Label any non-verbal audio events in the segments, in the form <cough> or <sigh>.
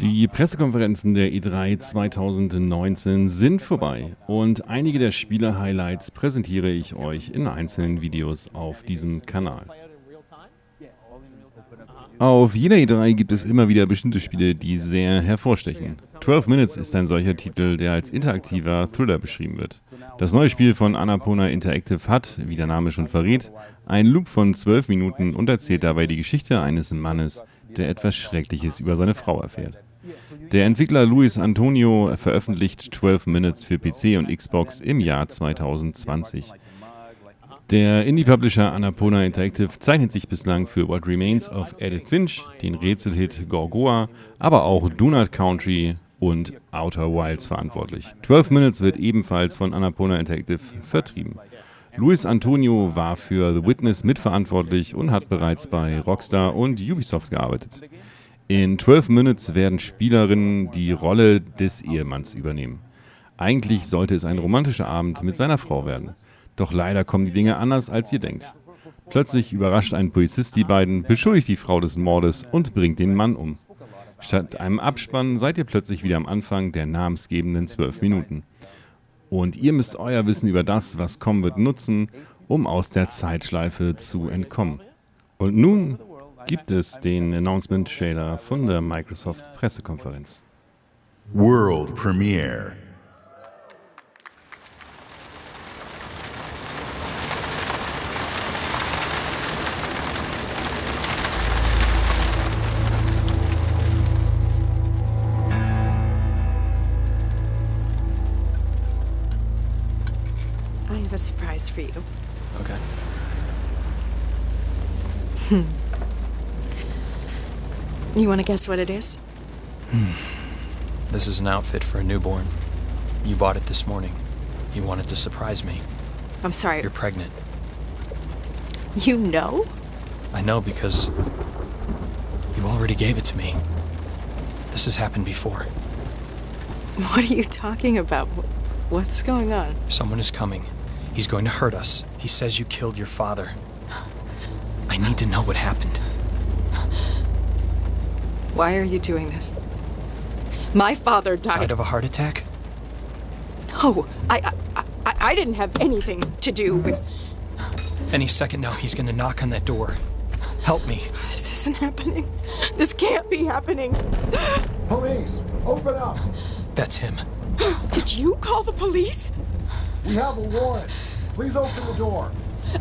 Die Pressekonferenzen der E3 2019 sind vorbei und einige der Spiele-Highlights präsentiere ich euch in einzelnen Videos auf diesem Kanal. Auf jeder E3 gibt es immer wieder bestimmte Spiele, die sehr hervorstechen. 12 Minutes ist ein solcher Titel, der als interaktiver Thriller beschrieben wird. Das neue Spiel von Annapurna Interactive hat, wie der Name schon verrät, einen Loop von 12 Minuten und erzählt dabei die Geschichte eines Mannes, der etwas Schreckliches über seine Frau erfährt. Der Entwickler Luis Antonio veröffentlicht 12 Minutes für PC und Xbox im Jahr 2020. Der Indie-Publisher Annapurna Interactive zeichnet sich bislang für What Remains of Edith Finch, den Rätselhit Gorgoa, aber auch Donut Country und Outer Wilds verantwortlich. 12 Minutes wird ebenfalls von Annapurna Interactive vertrieben. Luis Antonio war für The Witness mitverantwortlich und hat bereits bei Rockstar und Ubisoft gearbeitet. In 12 Minutes werden Spielerinnen die Rolle des Ehemanns übernehmen. Eigentlich sollte es ein romantischer Abend mit seiner Frau werden. Doch leider kommen die Dinge anders, als ihr denkt. Plötzlich überrascht ein Polizist die beiden, beschuldigt die Frau des Mordes und bringt den Mann um. Statt einem Abspann seid ihr plötzlich wieder am Anfang der namensgebenden 12 Minuten. Und ihr müsst euer Wissen über das, was kommen wird, nutzen, um aus der Zeitschleife zu entkommen. Und nun gibt es den Announcement-Trailer von der Microsoft-Pressekonferenz. World Premiere. I have a surprise for you. Okay. <laughs> You want to guess what it is? Hmm. This is an outfit for a newborn. You bought it this morning. You wanted to surprise me. I'm sorry. You're pregnant. You know? I know because you already gave it to me. This has happened before. What are you talking about? What's going on? Someone is coming. He's going to hurt us. He says you killed your father. I need to know what happened. Why are you doing this? My father died. Died of a heart attack? No, I, I, I, I didn't have anything to do with. Any second now, he's gonna knock on that door. Help me. This isn't happening. This can't be happening. Police, open up. That's him. Did you call the police? We have a warrant. Please open the door.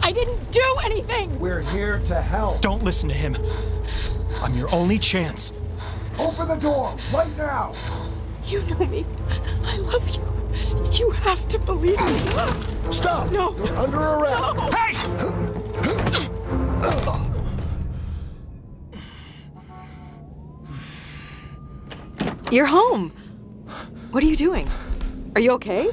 I didn't do anything. We're here to help. Don't listen to him. I'm your only chance. Open the door right now. You know me. I love you. You have to believe me. Stop. No. You're under arrest. Hey! You're home. What are you doing? Are you okay?